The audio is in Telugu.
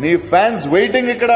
నీ ఫ్యాన్స్ వెయిటింగ్ ఇక్కడ.